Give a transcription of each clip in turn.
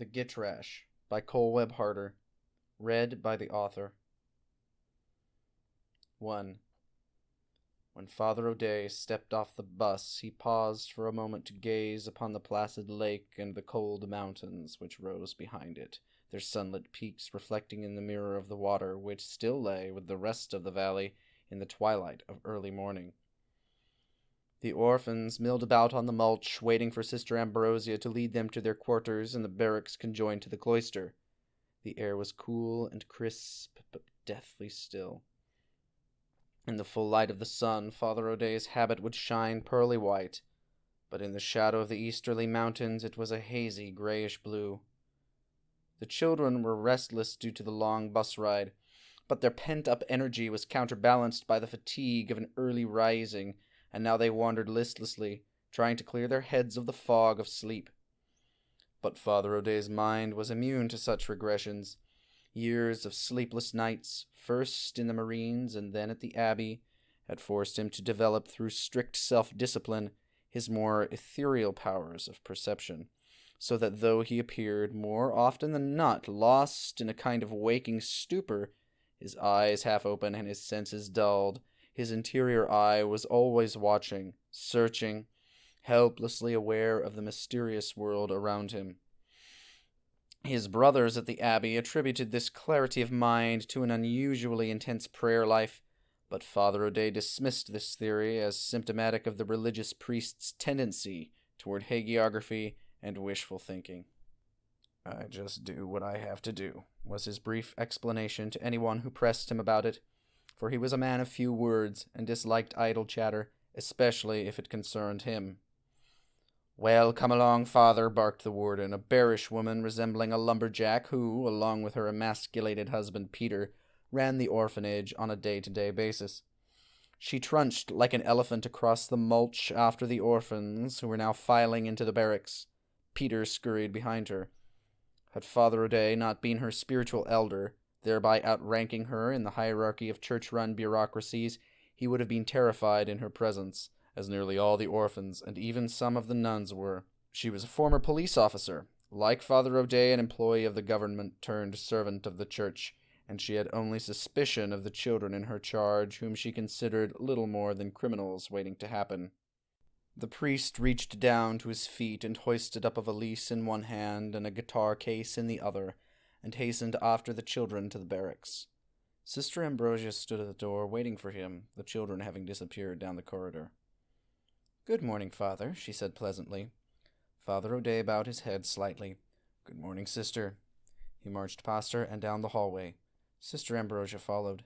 The Gytrash by Cole Webb Harder. Read by the author. 1. When Father O'Day stepped off the bus, he paused for a moment to gaze upon the placid lake and the cold mountains which rose behind it, their sunlit peaks reflecting in the mirror of the water, which still lay with the rest of the valley in the twilight of early morning. The orphans milled about on the mulch, waiting for Sister Ambrosia to lead them to their quarters in the barracks conjoined to the cloister. The air was cool and crisp, but deathly still. In the full light of the sun, Father O'Day's habit would shine pearly white, but in the shadow of the easterly mountains it was a hazy grayish blue. The children were restless due to the long bus ride, but their pent up energy was counterbalanced by the fatigue of an early rising and now they wandered listlessly, trying to clear their heads of the fog of sleep. But Father O'Day's mind was immune to such regressions. Years of sleepless nights, first in the Marines and then at the Abbey, had forced him to develop through strict self discipline his more ethereal powers of perception, so that though he appeared more often than not lost in a kind of waking stupor, his eyes half open and his senses dulled, his interior eye was always watching, searching, helplessly aware of the mysterious world around him. His brothers at the Abbey attributed this clarity of mind to an unusually intense prayer life, but Father O'Day dismissed this theory as symptomatic of the religious priest's tendency toward hagiography and wishful thinking. I just do what I have to do, was his brief explanation to anyone who pressed him about it for he was a man of few words and disliked idle chatter, especially if it concerned him. Well, come along, father, barked the warden, a bearish woman resembling a lumberjack who, along with her emasculated husband Peter, ran the orphanage on a day to day basis. She trunched like an elephant across the mulch after the orphans, who were now filing into the barracks. Peter scurried behind her. Had Father O'Day not been her spiritual elder, thereby outranking her in the hierarchy of church run bureaucracies, he would have been terrified in her presence, as nearly all the orphans and even some of the nuns were. She was a former police officer, like Father O'Day, an employee of the government turned servant of the church, and she had only suspicion of the children in her charge, whom she considered little more than criminals waiting to happen. The priest reached down to his feet and hoisted up a valise in one hand and a guitar case in the other, and hastened after the children to the barracks. Sister Ambrosia stood at the door waiting for him, the children having disappeared down the corridor. Good morning, father, she said pleasantly. Father O'Day bowed his head slightly. Good morning, sister. He marched past her and down the hallway. Sister Ambrosia followed.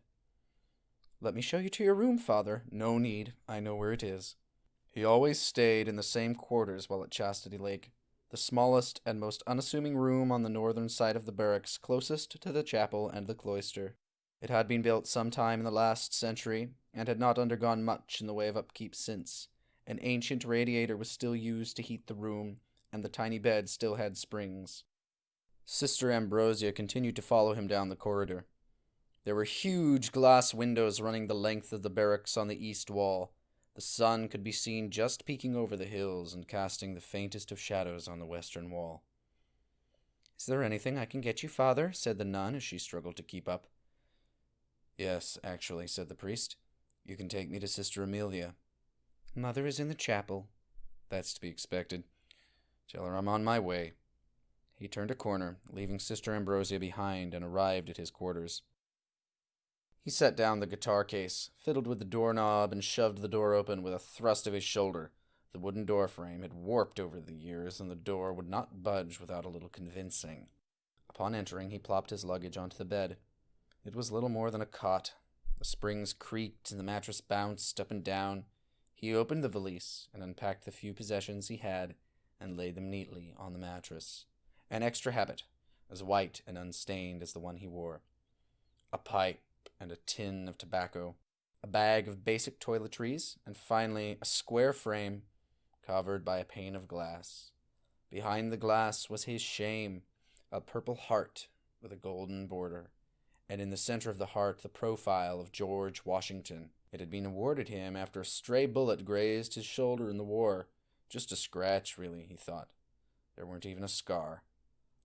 Let me show you to your room, father. No need. I know where it is. He always stayed in the same quarters while at Chastity Lake the smallest and most unassuming room on the northern side of the barracks, closest to the chapel and the cloister. It had been built some time in the last century, and had not undergone much in the way of upkeep since. An ancient radiator was still used to heat the room, and the tiny bed still had springs. Sister Ambrosia continued to follow him down the corridor. There were huge glass windows running the length of the barracks on the east wall, the sun could be seen just peeking over the hills and casting the faintest of shadows on the western wall. Is there anything I can get you, father? said the nun as she struggled to keep up. Yes, actually, said the priest. You can take me to Sister Amelia. Mother is in the chapel. That's to be expected. Tell her I'm on my way. He turned a corner, leaving Sister Ambrosia behind, and arrived at his quarters. He set down the guitar case, fiddled with the doorknob, and shoved the door open with a thrust of his shoulder. The wooden door frame had warped over the years, and the door would not budge without a little convincing. Upon entering, he plopped his luggage onto the bed. It was little more than a cot. The springs creaked and the mattress bounced up and down. He opened the valise and unpacked the few possessions he had and laid them neatly on the mattress. An extra habit, as white and unstained as the one he wore. A pipe and a tin of tobacco, a bag of basic toiletries, and finally a square frame covered by a pane of glass. Behind the glass was his shame, a purple heart with a golden border, and in the center of the heart the profile of George Washington. It had been awarded him after a stray bullet grazed his shoulder in the war. Just a scratch, really, he thought. There weren't even a scar.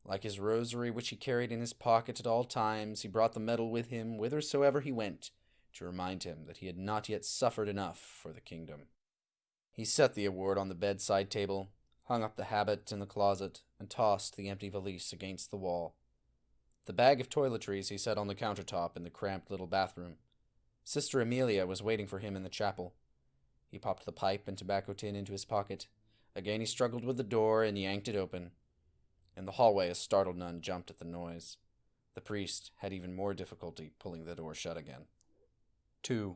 Like his rosary, which he carried in his pocket at all times, he brought the medal with him whithersoever he went, to remind him that he had not yet suffered enough for the kingdom. He set the award on the bedside table, hung up the habit in the closet, and tossed the empty valise against the wall. The bag of toiletries he set on the countertop in the cramped little bathroom. Sister Amelia was waiting for him in the chapel. He popped the pipe and tobacco tin into his pocket. Again he struggled with the door and yanked it open. In the hallway, a startled nun jumped at the noise. The priest had even more difficulty pulling the door shut again. 2.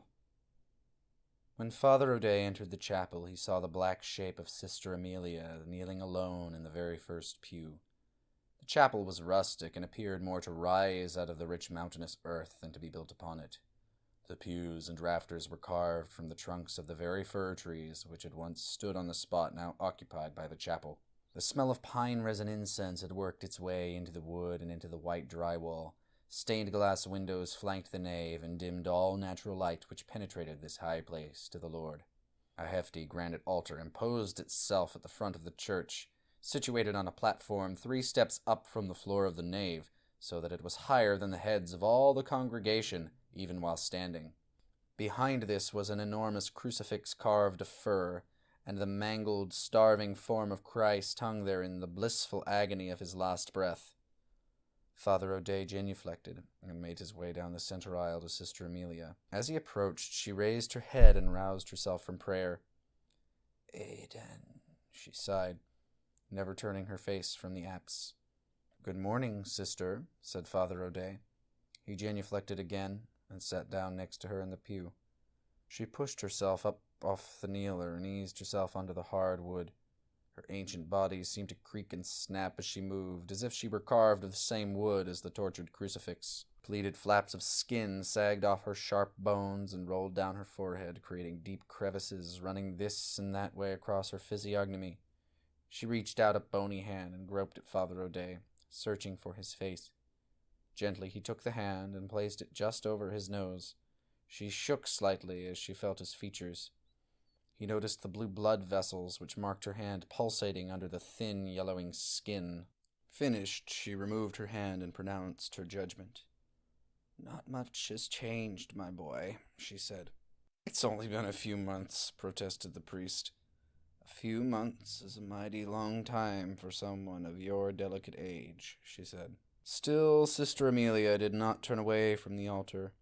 When Father O'Day entered the chapel, he saw the black shape of Sister Amelia kneeling alone in the very first pew. The chapel was rustic and appeared more to rise out of the rich mountainous earth than to be built upon it. The pews and rafters were carved from the trunks of the very fir trees which had once stood on the spot now occupied by the chapel. The smell of pine resin incense had worked its way into the wood and into the white drywall. Stained glass windows flanked the nave and dimmed all natural light which penetrated this high place to the Lord. A hefty granite altar imposed itself at the front of the church, situated on a platform three steps up from the floor of the nave, so that it was higher than the heads of all the congregation even while standing. Behind this was an enormous crucifix carved of fir, and the mangled, starving form of Christ hung there in the blissful agony of his last breath. Father O'Day genuflected and made his way down the center aisle to Sister Amelia. As he approached, she raised her head and roused herself from prayer. Aidan, she sighed, never turning her face from the apse. Good morning, sister, said Father O'Day. He genuflected again and sat down next to her in the pew. She pushed herself up off the kneeler and eased herself onto the hard wood. Her ancient body seemed to creak and snap as she moved, as if she were carved of the same wood as the tortured crucifix. Pleated flaps of skin sagged off her sharp bones and rolled down her forehead, creating deep crevices running this and that way across her physiognomy. She reached out a bony hand and groped at Father O'Day, searching for his face. Gently he took the hand and placed it just over his nose. She shook slightly as she felt his features. He noticed the blue blood vessels which marked her hand pulsating under the thin, yellowing skin. Finished, she removed her hand and pronounced her judgment. Not much has changed, my boy, she said. It's only been a few months, protested the priest. A few months is a mighty long time for someone of your delicate age, she said. Still, Sister Amelia did not turn away from the altar.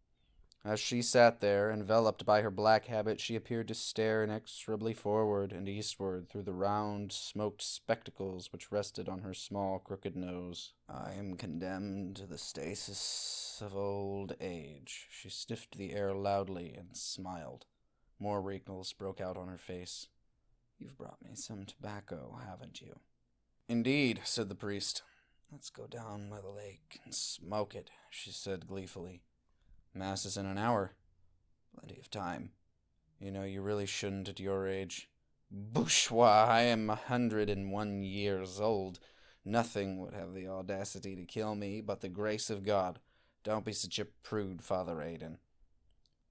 As she sat there, enveloped by her black habit, she appeared to stare inexorably forward and eastward through the round, smoked spectacles which rested on her small, crooked nose. I am condemned to the stasis of old age. She sniffed the air loudly and smiled. More wrinkles broke out on her face. You've brought me some tobacco, haven't you? Indeed, said the priest. Let's go down by the lake and smoke it, she said gleefully. Mass is in an hour. Plenty of time. You know, you really shouldn't at your age. Bourgeois, I am a hundred and one years old. Nothing would have the audacity to kill me but the grace of God. Don't be such a prude, Father Aidan.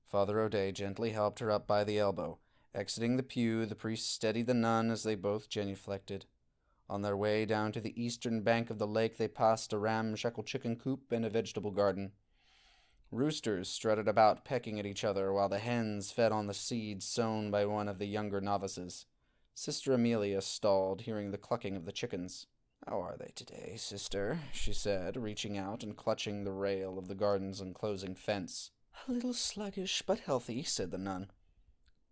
Father O'Day gently helped her up by the elbow. Exiting the pew, the priest steadied the nun as they both genuflected. On their way down to the eastern bank of the lake, they passed a ramshackle chicken coop and a vegetable garden. Roosters strutted about pecking at each other while the hens fed on the seeds sown by one of the younger novices. Sister Amelia stalled, hearing the clucking of the chickens. How are they today, sister? she said, reaching out and clutching the rail of the garden's enclosing fence. A little sluggish, but healthy, said the nun.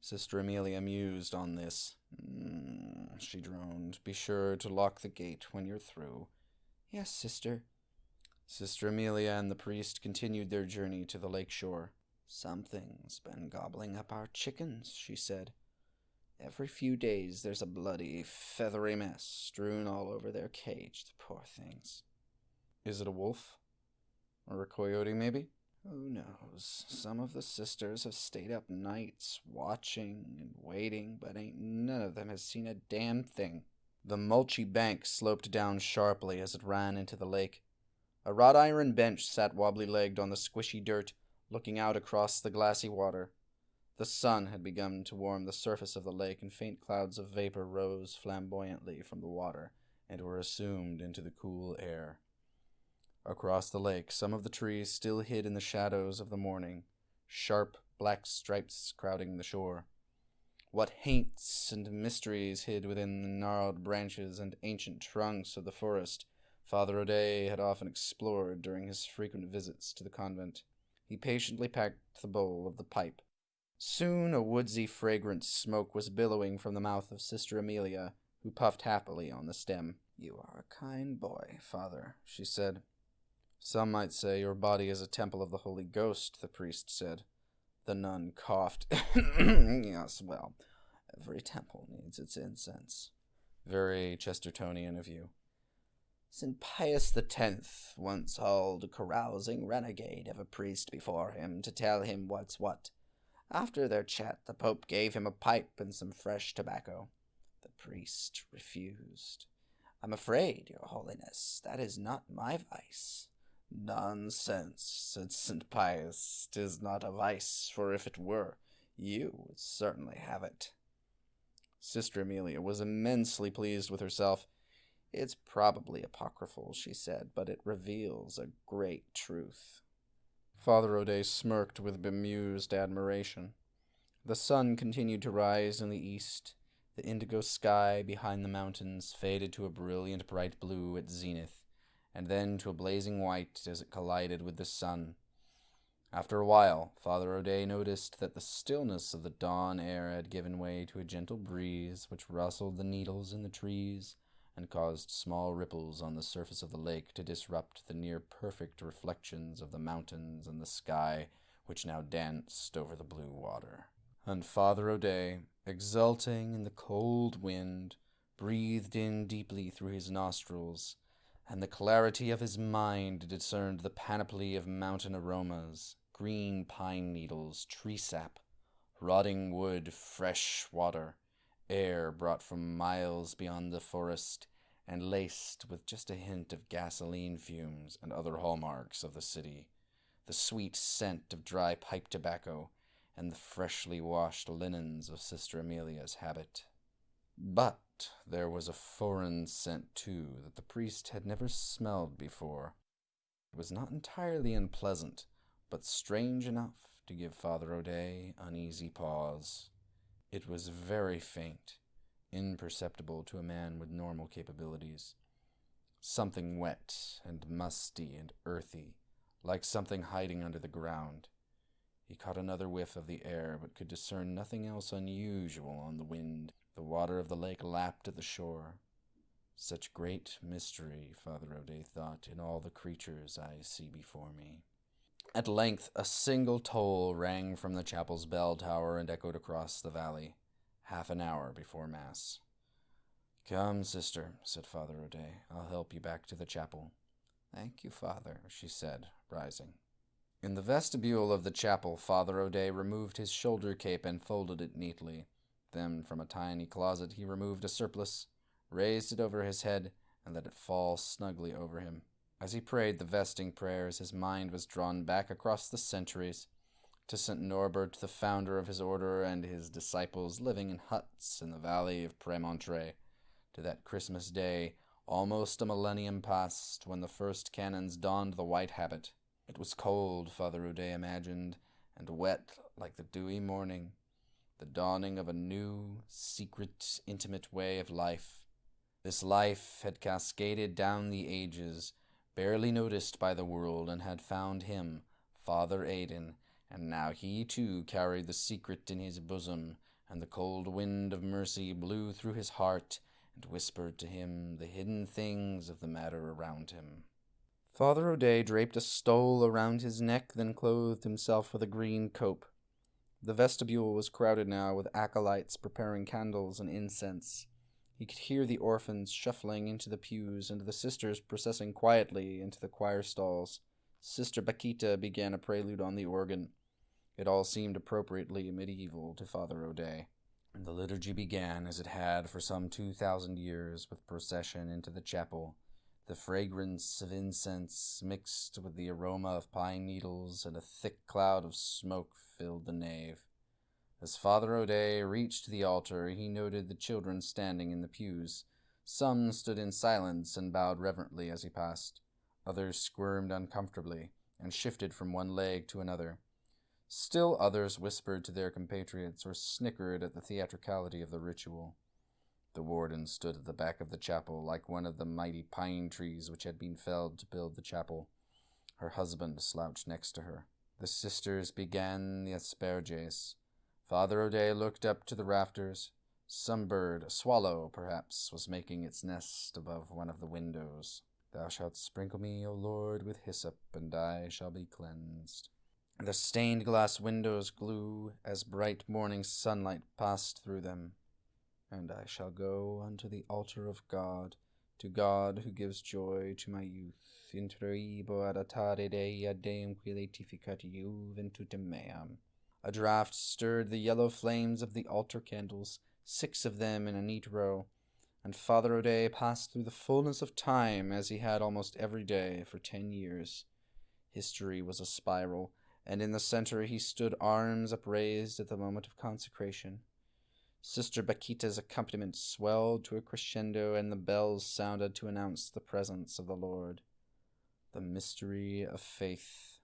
Sister Amelia mused on this. Mm, she droned. Be sure to lock the gate when you're through. Yes, sister. Sister Amelia and the priest continued their journey to the lake shore. Something's been gobbling up our chickens, she said. Every few days there's a bloody, feathery mess strewn all over their cage, the poor things. Is it a wolf? Or a coyote, maybe? Who knows? Some of the sisters have stayed up nights watching and waiting, but ain't none of them has seen a damn thing. The mulchy bank sloped down sharply as it ran into the lake. A wrought iron bench sat wobbly legged on the squishy dirt, looking out across the glassy water. The sun had begun to warm the surface of the lake, and faint clouds of vapor rose flamboyantly from the water and were assumed into the cool air. Across the lake, some of the trees still hid in the shadows of the morning, sharp black stripes crowding the shore. What haints and mysteries hid within the gnarled branches and ancient trunks of the forest Father O'Day had often explored during his frequent visits to the convent. He patiently packed the bowl of the pipe. Soon a woodsy, fragrant smoke was billowing from the mouth of Sister Amelia, who puffed happily on the stem. You are a kind boy, father, she said. Some might say your body is a temple of the Holy Ghost, the priest said. The nun coughed. yes, well, every temple needs its incense. Very Chestertonian of you. St. Pius Tenth once hauled a carousing renegade of a priest before him to tell him what's what. After their chat, the Pope gave him a pipe and some fresh tobacco. The priest refused. I'm afraid, Your Holiness, that is not my vice. Nonsense, said St. Pius. Tis not a vice, for if it were, you would certainly have it. Sister Amelia was immensely pleased with herself. It's probably apocryphal, she said, but it reveals a great truth. Father O'Day smirked with bemused admiration. The sun continued to rise in the east. The indigo sky behind the mountains faded to a brilliant bright blue at zenith, and then to a blazing white as it collided with the sun. After a while, Father O'Day noticed that the stillness of the dawn air had given way to a gentle breeze which rustled the needles in the trees and caused small ripples on the surface of the lake to disrupt the near perfect reflections of the mountains and the sky which now danced over the blue water. And Father O'Day, exulting in the cold wind, breathed in deeply through his nostrils, and the clarity of his mind discerned the panoply of mountain aromas, green pine needles, tree sap, rotting wood, fresh water, air brought from miles beyond the forest, and laced with just a hint of gasoline fumes and other hallmarks of the city, the sweet scent of dry pipe tobacco, and the freshly washed linens of Sister Amelia's habit. But there was a foreign scent, too, that the priest had never smelled before. It was not entirely unpleasant, but strange enough to give Father O'Day uneasy pause. It was very faint, imperceptible to a man with normal capabilities. Something wet and musty and earthy, like something hiding under the ground. He caught another whiff of the air, but could discern nothing else unusual on the wind. The water of the lake lapped at the shore. Such great mystery, Father O'Day thought, in all the creatures I see before me. At length, a single toll rang from the chapel's bell tower and echoed across the valley half an hour before Mass. Come, sister, said Father O'Day. I'll help you back to the chapel. Thank you, Father, she said, rising. In the vestibule of the chapel, Father O'Day removed his shoulder cape and folded it neatly. Then, from a tiny closet, he removed a surplice, raised it over his head, and let it fall snugly over him. As he prayed the vesting prayers, his mind was drawn back across the centuries to St. Norbert, the founder of his order, and his disciples living in huts in the valley of Premontre, to that Christmas day, almost a millennium past, when the first canons donned the white habit. It was cold, Father O'Day imagined, and wet like the dewy morning, the dawning of a new, secret, intimate way of life. This life had cascaded down the ages, barely noticed by the world, and had found him, Father Aidan, and now he too carried the secret in his bosom, and the cold wind of mercy blew through his heart and whispered to him the hidden things of the matter around him. Father O'Day draped a stole around his neck, then clothed himself with a green cope. The vestibule was crowded now with acolytes preparing candles and incense. He could hear the orphans shuffling into the pews and the sisters processing quietly into the choir stalls. Sister Paquita began a prelude on the organ. It all seemed appropriately medieval to Father O'Day. And the liturgy began as it had for some two thousand years with procession into the chapel. The fragrance of incense mixed with the aroma of pine needles and a thick cloud of smoke filled the nave. As Father O'Day reached the altar, he noted the children standing in the pews. Some stood in silence and bowed reverently as he passed. Others squirmed uncomfortably and shifted from one leg to another. Still others whispered to their compatriots or snickered at the theatricality of the ritual. The warden stood at the back of the chapel like one of the mighty pine trees which had been felled to build the chapel. Her husband slouched next to her. The sisters began the asperges. Father O'Day looked up to the rafters. Some bird, a swallow, perhaps, was making its nest above one of the windows. Thou shalt sprinkle me, O Lord, with hyssop, and I shall be cleansed. The stained glass windows glue as bright morning sunlight passed through them. And I shall go unto the altar of God, to God who gives joy to my youth. Introibo ad altare Dei ad Deum qui juventutem meam. A draught stirred the yellow flames of the altar candles, six of them in a neat row, and Father O'Day passed through the fullness of time as he had almost every day for ten years. History was a spiral, and in the center he stood arms upraised at the moment of consecration. Sister Bakita's accompaniment swelled to a crescendo, and the bells sounded to announce the presence of the Lord. The mystery of faith.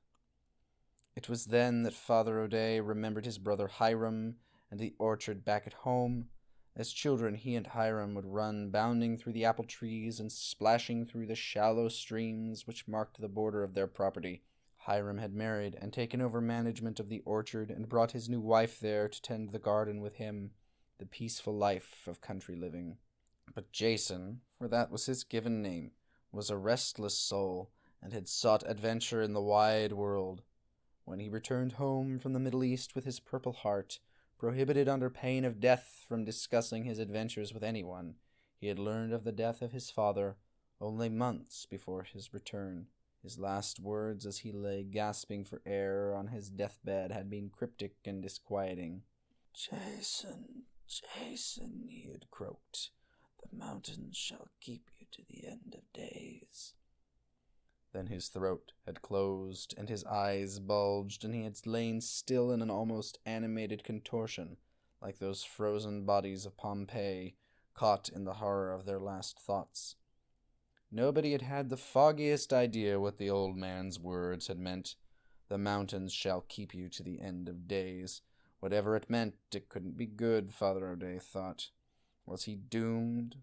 It was then that Father O'Day remembered his brother Hiram and the orchard back at home. As children, he and Hiram would run bounding through the apple trees and splashing through the shallow streams which marked the border of their property. Hiram had married and taken over management of the orchard and brought his new wife there to tend the garden with him the peaceful life of country living. But Jason, for that was his given name, was a restless soul and had sought adventure in the wide world. When he returned home from the Middle East with his purple heart, prohibited under pain of death from discussing his adventures with anyone, he had learned of the death of his father only months before his return. His last words as he lay gasping for air on his deathbed had been cryptic and disquieting. Jason, Jason, he had croaked, the mountains shall keep you to the end of days. Then his throat had closed, and his eyes bulged, and he had lain still in an almost animated contortion, like those frozen bodies of Pompeii, caught in the horror of their last thoughts. Nobody had had the foggiest idea what the old man's words had meant. The mountains shall keep you to the end of days. Whatever it meant, it couldn't be good, Father O'Day thought. Was he doomed,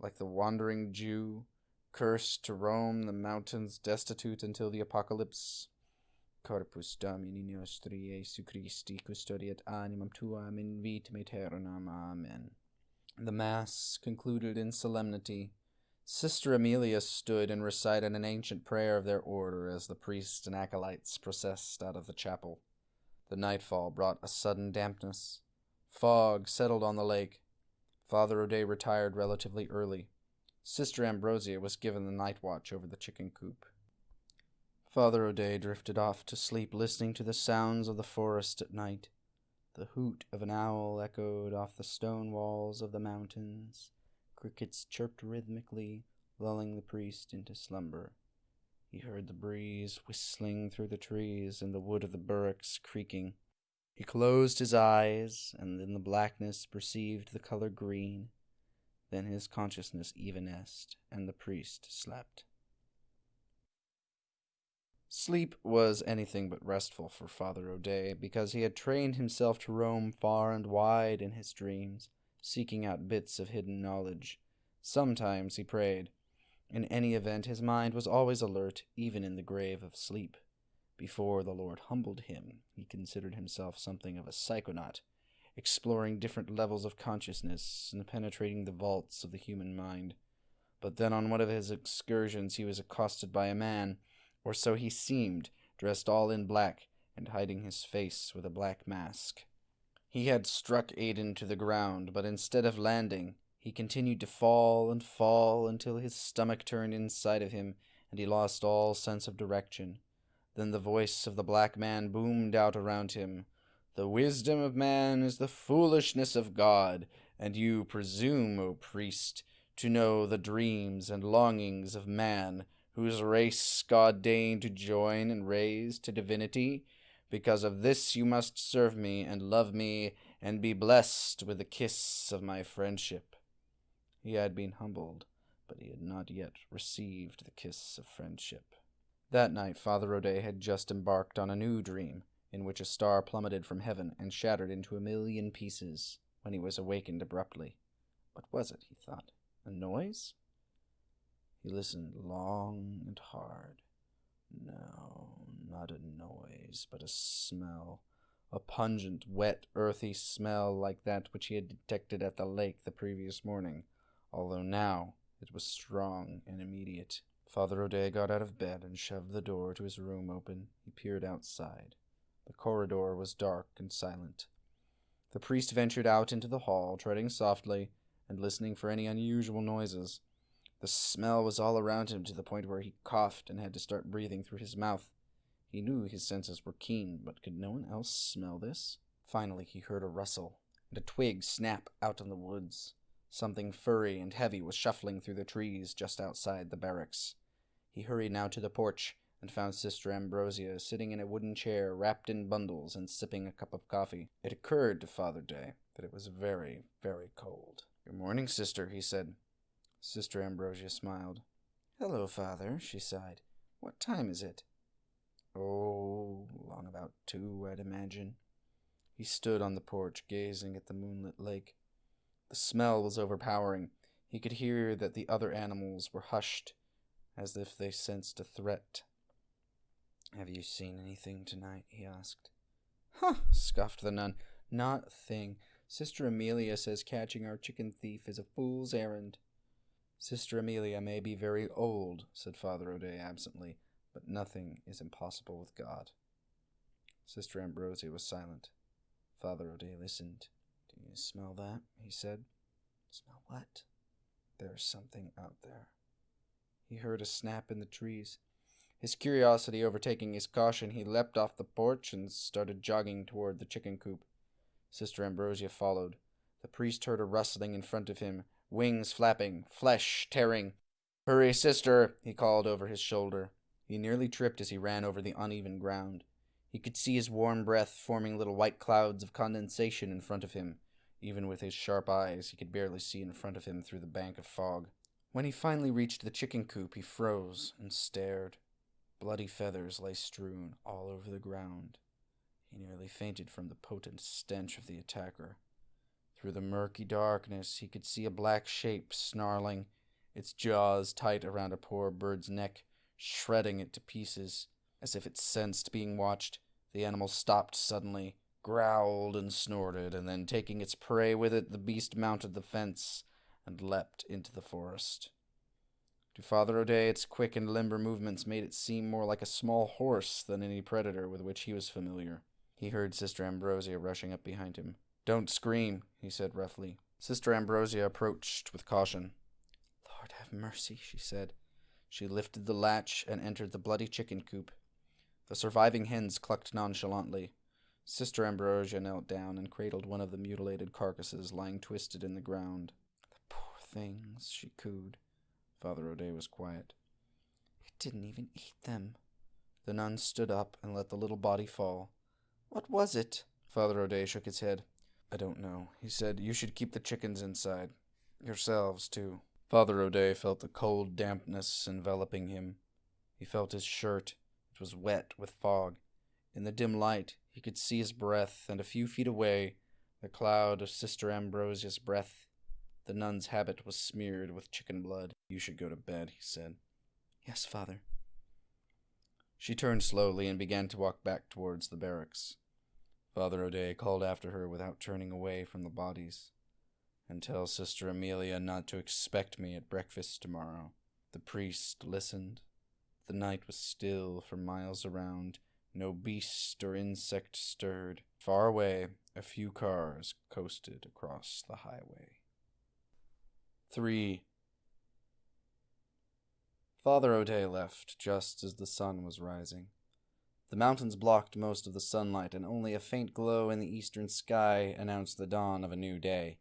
like the wandering Jew, cursed to roam the mountains destitute until the apocalypse? Corpus Domini nostri Jesu Christi custodiet animam tuam in vitam aeternam. Amen. The Mass concluded in solemnity. Sister Amelia stood and recited an ancient prayer of their order as the priests and acolytes processed out of the chapel. The nightfall brought a sudden dampness. Fog settled on the lake. Father O'Day retired relatively early. Sister Ambrosia was given the night watch over the chicken coop. Father O'Day drifted off to sleep listening to the sounds of the forest at night. The hoot of an owl echoed off the stone walls of the mountains. Crickets chirped rhythmically, lulling the priest into slumber. He heard the breeze whistling through the trees and the wood of the burricks creaking. He closed his eyes, and in the blackness perceived the color green. Then his consciousness evanesced, and the priest slept. Sleep was anything but restful for Father O'Day, because he had trained himself to roam far and wide in his dreams, seeking out bits of hidden knowledge. Sometimes he prayed, in any event, his mind was always alert, even in the grave of sleep. Before the Lord humbled him, he considered himself something of a psychonaut, exploring different levels of consciousness and penetrating the vaults of the human mind. But then on one of his excursions he was accosted by a man, or so he seemed, dressed all in black and hiding his face with a black mask. He had struck Aidan to the ground, but instead of landing, he continued to fall and fall until his stomach turned inside of him and he lost all sense of direction. Then the voice of the black man boomed out around him. The wisdom of man is the foolishness of God, and you presume, O priest, to know the dreams and longings of man, whose race God deigned to join and raise to divinity. Because of this you must serve me and love me and be blessed with the kiss of my friendship. He had been humbled, but he had not yet received the kiss of friendship. That night, Father O'Day had just embarked on a new dream, in which a star plummeted from heaven and shattered into a million pieces when he was awakened abruptly. What was it, he thought? A noise? He listened long and hard. No, not a noise, but a smell. A pungent, wet, earthy smell like that which he had detected at the lake the previous morning, although now it was strong and immediate. Father O'Day got out of bed and shoved the door to his room open. He peered outside. The corridor was dark and silent. The priest ventured out into the hall, treading softly and listening for any unusual noises. The smell was all around him to the point where he coughed and had to start breathing through his mouth. He knew his senses were keen, but could no one else smell this? Finally, he heard a rustle and a twig snap out in the woods. Something furry and heavy was shuffling through the trees just outside the barracks. He hurried now to the porch and found Sister Ambrosia sitting in a wooden chair wrapped in bundles and sipping a cup of coffee. It occurred to Father Day that it was very, very cold. Good morning, sister, he said. Sister Ambrosia smiled. Hello, Father, she sighed. What time is it? Oh, long about two, I'd imagine. He stood on the porch, gazing at the moonlit lake. The smell was overpowering. He could hear that the other animals were hushed, as if they sensed a threat. Have you seen anything tonight? he asked. Huh, scoffed the nun. Not a thing. Sister Amelia says catching our chicken thief is a fool's errand. Sister Amelia may be very old, said Father O'Day absently, but nothing is impossible with God. Sister Ambrosia was silent. Father O'Day listened. Do you smell that? he said. Smell what? There's something out there. He heard a snap in the trees. His curiosity overtaking his caution, he leapt off the porch and started jogging toward the chicken coop. Sister Ambrosia followed. The priest heard a rustling in front of him, wings flapping, flesh tearing. Hurry, sister, he called over his shoulder. He nearly tripped as he ran over the uneven ground. He could see his warm breath forming little white clouds of condensation in front of him. Even with his sharp eyes, he could barely see in front of him through the bank of fog. When he finally reached the chicken coop, he froze and stared. Bloody feathers lay strewn all over the ground. He nearly fainted from the potent stench of the attacker. Through the murky darkness, he could see a black shape snarling, its jaws tight around a poor bird's neck, shredding it to pieces. As if it sensed being watched, the animal stopped suddenly, growled and snorted, and then taking its prey with it, the beast mounted the fence and leapt into the forest. To Father O'Day, its quick and limber movements made it seem more like a small horse than any predator with which he was familiar. He heard Sister Ambrosia rushing up behind him. Don't scream, he said roughly. Sister Ambrosia approached with caution. Lord have mercy, she said. She lifted the latch and entered the bloody chicken coop. The surviving hens clucked nonchalantly. Sister Ambrosia knelt down and cradled one of the mutilated carcasses lying twisted in the ground. The poor things, she cooed. Father O'Day was quiet. It didn't even eat them. The nun stood up and let the little body fall. What was it? Father O'Day shook his head. I don't know. He said, You should keep the chickens inside. Yourselves, too. Father O'Day felt the cold dampness enveloping him. He felt his shirt. It was wet with fog. In the dim light, he could see his breath, and a few feet away, the cloud of Sister Ambrosia's breath the nun's habit was smeared with chicken blood. You should go to bed, he said. Yes, father. She turned slowly and began to walk back towards the barracks. Father O'Day called after her without turning away from the bodies. And tell Sister Amelia not to expect me at breakfast tomorrow. The priest listened. The night was still for miles around. No beast or insect stirred. Far away, a few cars coasted across the highway. 3. Father O'Day left just as the sun was rising. The mountains blocked most of the sunlight, and only a faint glow in the eastern sky announced the dawn of a new day.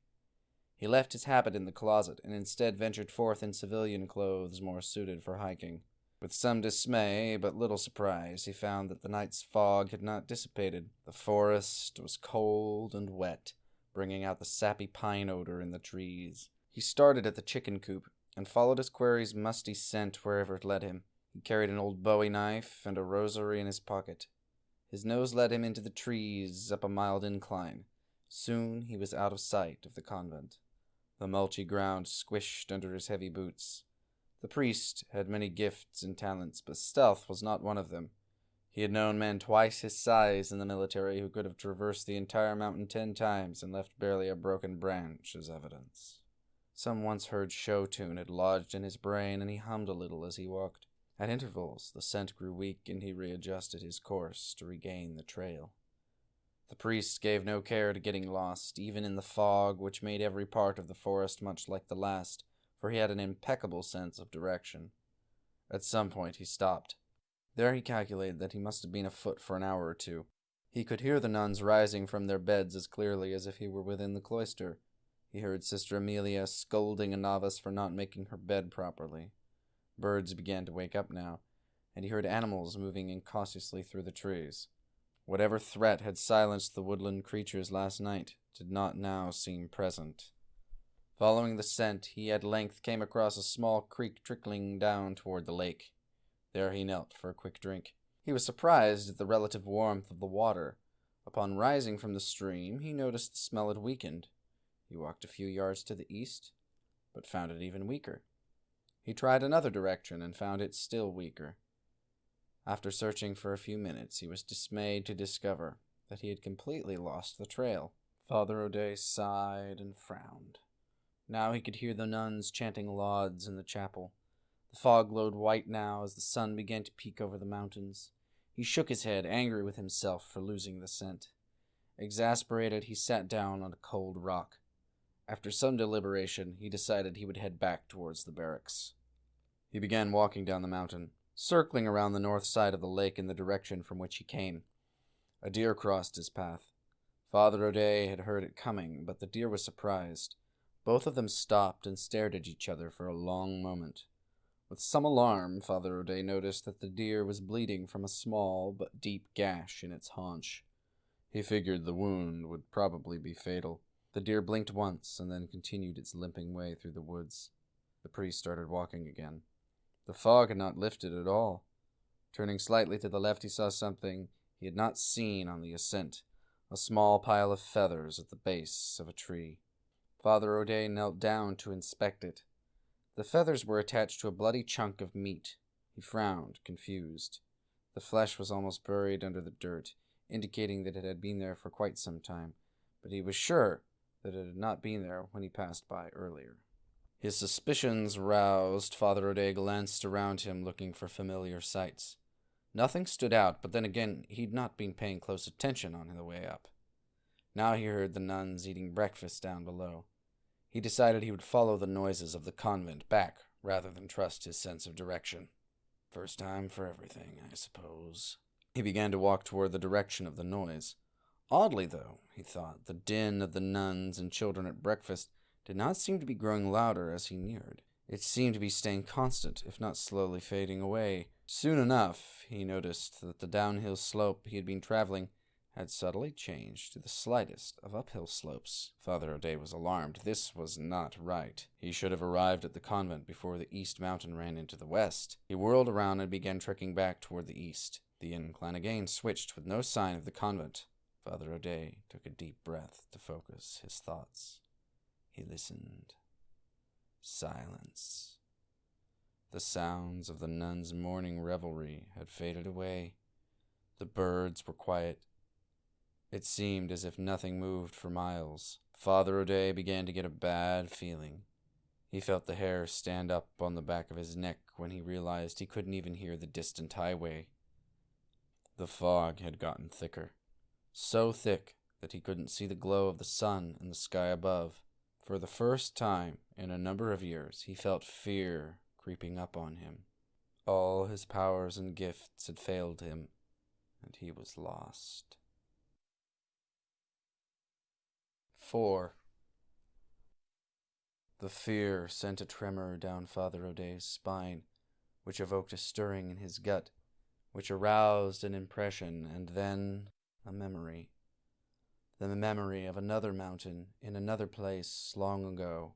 He left his habit in the closet, and instead ventured forth in civilian clothes more suited for hiking. With some dismay, but little surprise, he found that the night's fog had not dissipated. The forest was cold and wet, bringing out the sappy pine odor in the trees. He started at the chicken coop and followed his quarry's musty scent wherever it led him. He carried an old bowie knife and a rosary in his pocket. His nose led him into the trees up a mild incline. Soon he was out of sight of the convent. The mulchy ground squished under his heavy boots. The priest had many gifts and talents, but stealth was not one of them. He had known men twice his size in the military who could have traversed the entire mountain ten times and left barely a broken branch as evidence. Some once heard show tune had lodged in his brain, and he hummed a little as he walked. At intervals, the scent grew weak, and he readjusted his course to regain the trail. The priest gave no care to getting lost, even in the fog which made every part of the forest much like the last, for he had an impeccable sense of direction. At some point he stopped. There he calculated that he must have been afoot for an hour or two. He could hear the nuns rising from their beds as clearly as if he were within the cloister. He heard Sister Amelia scolding a novice for not making her bed properly. Birds began to wake up now, and he heard animals moving incautiously through the trees. Whatever threat had silenced the woodland creatures last night did not now seem present. Following the scent, he at length came across a small creek trickling down toward the lake. There he knelt for a quick drink. He was surprised at the relative warmth of the water. Upon rising from the stream, he noticed the smell had weakened. He walked a few yards to the east, but found it even weaker. He tried another direction and found it still weaker. After searching for a few minutes, he was dismayed to discover that he had completely lost the trail. Father O'Day sighed and frowned. Now he could hear the nuns chanting lauds in the chapel. The fog glowed white now as the sun began to peek over the mountains. He shook his head, angry with himself for losing the scent. Exasperated, he sat down on a cold rock. After some deliberation, he decided he would head back towards the barracks. He began walking down the mountain, circling around the north side of the lake in the direction from which he came. A deer crossed his path. Father O'Day had heard it coming, but the deer was surprised. Both of them stopped and stared at each other for a long moment. With some alarm, Father O'Day noticed that the deer was bleeding from a small but deep gash in its haunch. He figured the wound would probably be fatal. The deer blinked once and then continued its limping way through the woods. The priest started walking again. The fog had not lifted at all. Turning slightly to the left, he saw something he had not seen on the ascent a small pile of feathers at the base of a tree. Father O'Day knelt down to inspect it. The feathers were attached to a bloody chunk of meat. He frowned, confused. The flesh was almost buried under the dirt, indicating that it had been there for quite some time, but he was sure that it had not been there when he passed by earlier. His suspicions roused, Father O'Day glanced around him looking for familiar sights. Nothing stood out, but then again, he'd not been paying close attention on the way up. Now he heard the nuns eating breakfast down below. He decided he would follow the noises of the convent back rather than trust his sense of direction. First time for everything, I suppose. He began to walk toward the direction of the noise. Oddly, though, he thought, the din of the nuns and children at breakfast did not seem to be growing louder as he neared. It seemed to be staying constant, if not slowly fading away. Soon enough, he noticed that the downhill slope he had been traveling had subtly changed to the slightest of uphill slopes. Father O'Day was alarmed. This was not right. He should have arrived at the convent before the east mountain ran into the west. He whirled around and began trekking back toward the east. The incline again switched with no sign of the convent. Father O'Day took a deep breath to focus his thoughts. He listened. Silence. The sounds of the nuns' morning revelry had faded away. The birds were quiet. It seemed as if nothing moved for miles. Father O'Day began to get a bad feeling. He felt the hair stand up on the back of his neck when he realized he couldn't even hear the distant highway. The fog had gotten thicker so thick that he couldn't see the glow of the sun in the sky above. For the first time in a number of years, he felt fear creeping up on him. All his powers and gifts had failed him, and he was lost. 4. The fear sent a tremor down Father O'Day's spine, which evoked a stirring in his gut, which aroused an impression, and then a memory. The memory of another mountain in another place long ago.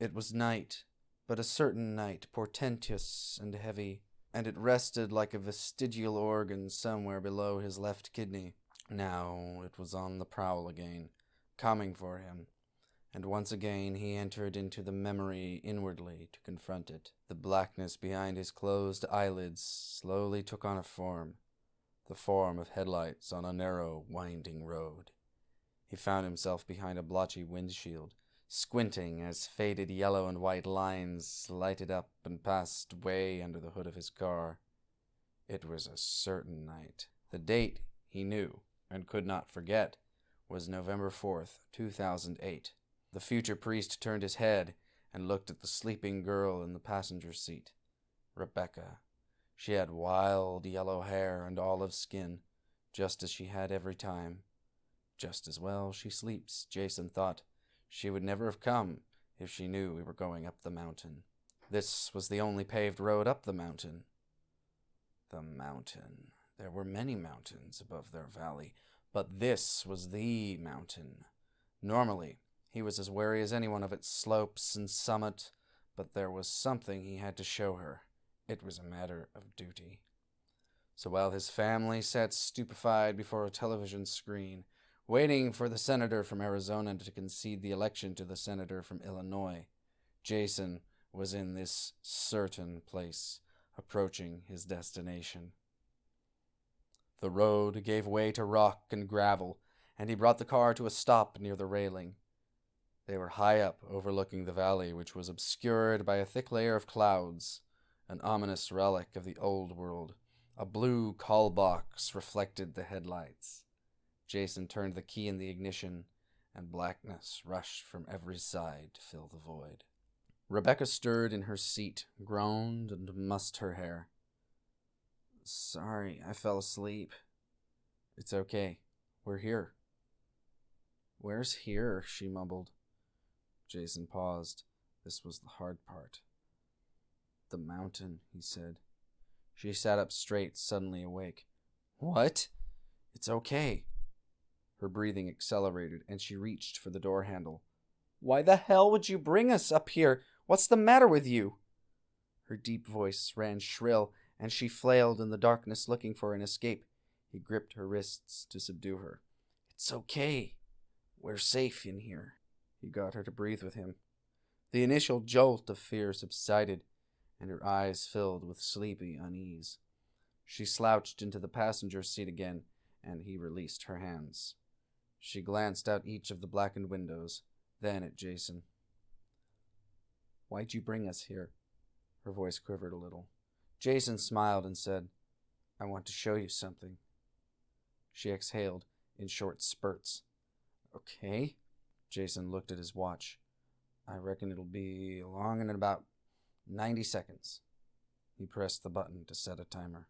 It was night, but a certain night, portentous and heavy, and it rested like a vestigial organ somewhere below his left kidney. Now it was on the prowl again, coming for him, and once again he entered into the memory inwardly to confront it. The blackness behind his closed eyelids slowly took on a form, the form of headlights on a narrow, winding road. He found himself behind a blotchy windshield, squinting as faded yellow and white lines lighted up and passed way under the hood of his car. It was a certain night. The date, he knew, and could not forget, was November 4th, 2008. The future priest turned his head and looked at the sleeping girl in the passenger seat. Rebecca. She had wild yellow hair and olive skin, just as she had every time. Just as well she sleeps, Jason thought. She would never have come if she knew we were going up the mountain. This was the only paved road up the mountain. The mountain. There were many mountains above their valley, but this was the mountain. Normally, he was as wary as anyone of its slopes and summit, but there was something he had to show her. It was a matter of duty. So while his family sat stupefied before a television screen, waiting for the senator from Arizona to concede the election to the senator from Illinois, Jason was in this certain place, approaching his destination. The road gave way to rock and gravel, and he brought the car to a stop near the railing. They were high up, overlooking the valley, which was obscured by a thick layer of clouds, an ominous relic of the old world. A blue call box reflected the headlights. Jason turned the key in the ignition, and blackness rushed from every side to fill the void. Rebecca stirred in her seat, groaned, and mussed her hair. Sorry, I fell asleep. It's okay. We're here. Where's here? she mumbled. Jason paused. This was the hard part. The mountain, he said. She sat up straight, suddenly awake. What? It's okay. Her breathing accelerated, and she reached for the door handle. Why the hell would you bring us up here? What's the matter with you? Her deep voice ran shrill, and she flailed in the darkness looking for an escape. He gripped her wrists to subdue her. It's okay. We're safe in here. He got her to breathe with him. The initial jolt of fear subsided, and her eyes filled with sleepy unease. She slouched into the passenger seat again, and he released her hands. She glanced out each of the blackened windows, then at Jason. Why'd you bring us here? Her voice quivered a little. Jason smiled and said, I want to show you something. She exhaled in short spurts. Okay. Jason looked at his watch. I reckon it'll be along in about 90 seconds. He pressed the button to set a timer.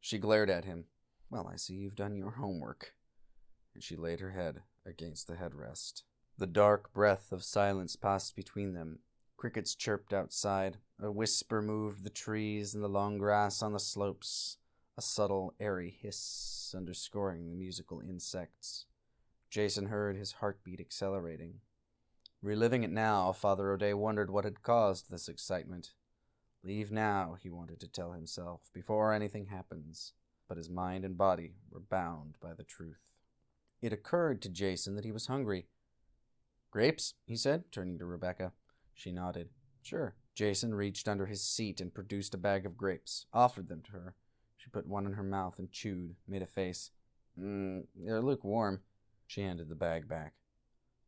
She glared at him. Well, I see you've done your homework. And she laid her head against the headrest. The dark breath of silence passed between them. Crickets chirped outside. A whisper moved the trees and the long grass on the slopes. A subtle, airy hiss underscoring the musical insects. Jason heard his heartbeat accelerating. Reliving it now, Father O'Day wondered what had caused this excitement. Leave now, he wanted to tell himself, before anything happens, but his mind and body were bound by the truth. It occurred to Jason that he was hungry. Grapes? he said, turning to Rebecca. She nodded. Sure. Jason reached under his seat and produced a bag of grapes, offered them to her. She put one in her mouth and chewed, made a face. Mmm, they're lukewarm. She handed the bag back.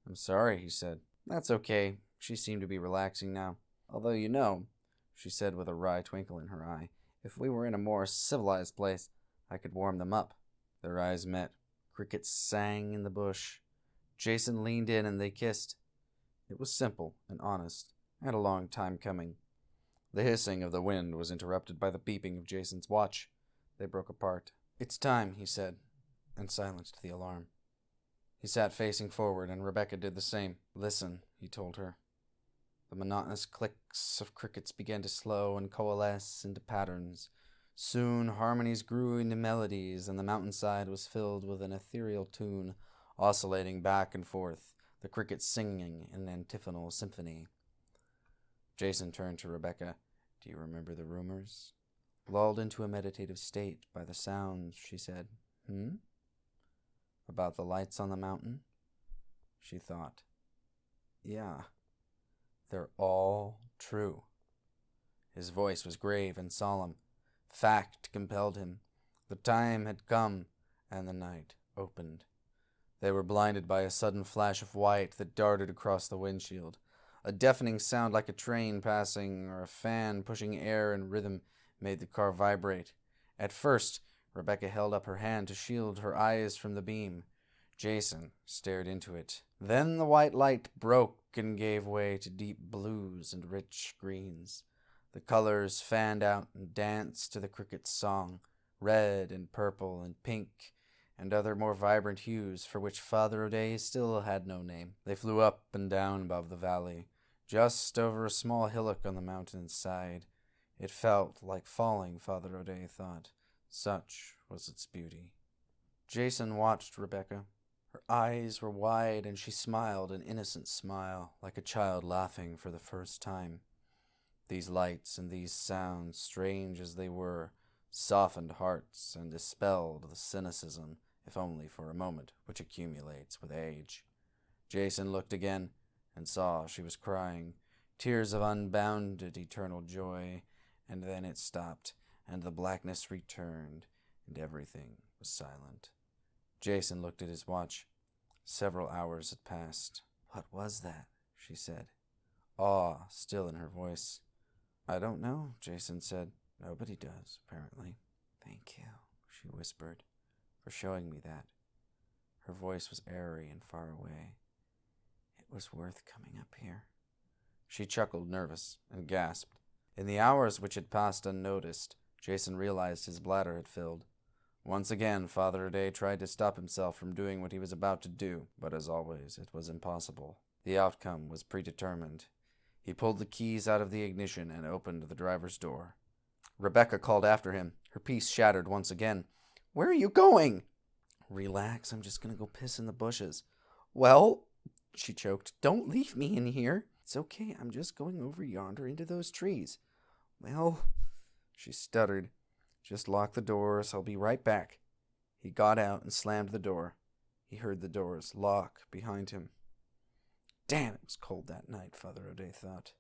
I'm sorry, he said. That's okay. She seemed to be relaxing now. Although, you know, she said with a wry twinkle in her eye, if we were in a more civilized place, I could warm them up. Their eyes met. Crickets sang in the bush. Jason leaned in and they kissed. It was simple and honest, and a long time coming. The hissing of the wind was interrupted by the beeping of Jason's watch. They broke apart. It's time, he said, and silenced the alarm. He sat facing forward, and Rebecca did the same. Listen, he told her. The monotonous clicks of crickets began to slow and coalesce into patterns. Soon harmonies grew into melodies, and the mountainside was filled with an ethereal tune, oscillating back and forth, the crickets singing in an antiphonal symphony. Jason turned to Rebecca. Do you remember the rumors? Lulled into a meditative state by the sounds, she said, Hmm? About the lights on the mountain? She thought. Yeah, they're all true. His voice was grave and solemn. Fact compelled him. The time had come, and the night opened. They were blinded by a sudden flash of white that darted across the windshield. A deafening sound like a train passing or a fan pushing air in rhythm made the car vibrate. At first, Rebecca held up her hand to shield her eyes from the beam. Jason stared into it. Then the white light broke and gave way to deep blues and rich greens. The colors fanned out and danced to the cricket's song, red and purple and pink and other more vibrant hues for which Father O'Day still had no name. They flew up and down above the valley, just over a small hillock on the mountain's side. It felt like falling, Father O'Day thought. Such was its beauty. Jason watched Rebecca. Her eyes were wide, and she smiled an innocent smile, like a child laughing for the first time. These lights and these sounds, strange as they were, softened hearts and dispelled the cynicism if only for a moment, which accumulates with age. Jason looked again and saw she was crying, tears of unbounded eternal joy, and then it stopped, and the blackness returned, and everything was silent. Jason looked at his watch. Several hours had passed. What was that? she said, awe still in her voice. I don't know, Jason said. Nobody does, apparently. Thank you, she whispered for showing me that. Her voice was airy and far away. It was worth coming up here. She chuckled, nervous, and gasped. In the hours which had passed unnoticed, Jason realized his bladder had filled. Once again, Father O'Day tried to stop himself from doing what he was about to do, but as always, it was impossible. The outcome was predetermined. He pulled the keys out of the ignition and opened the driver's door. Rebecca called after him, her peace shattered once again. Where are you going? Relax, I'm just gonna go piss in the bushes. Well, she choked, don't leave me in here. It's okay, I'm just going over yonder into those trees. Well, she stuttered, just lock the doors, I'll be right back. He got out and slammed the door. He heard the doors lock behind him. Damn, it was cold that night, Father O'Day thought.